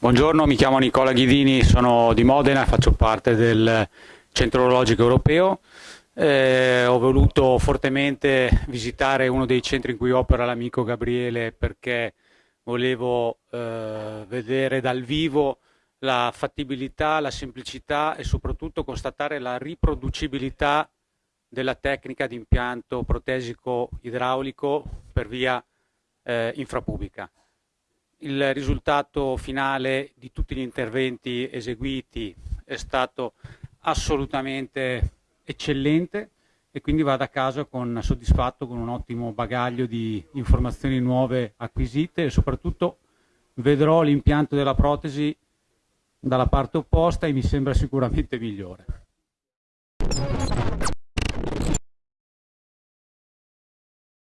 Buongiorno, mi chiamo Nicola Ghidini, sono di Modena, faccio parte del Centro Orologico Europeo. Eh, ho voluto fortemente visitare uno dei centri in cui opera l'amico Gabriele perché volevo eh, vedere dal vivo la fattibilità, la semplicità e soprattutto constatare la riproducibilità della tecnica di impianto protesico idraulico per via eh, infrapubblica il risultato finale di tutti gli interventi eseguiti è stato assolutamente eccellente e quindi vado a casa con, soddisfatto con un ottimo bagaglio di informazioni nuove acquisite e soprattutto vedrò l'impianto della protesi dalla parte opposta e mi sembra sicuramente migliore.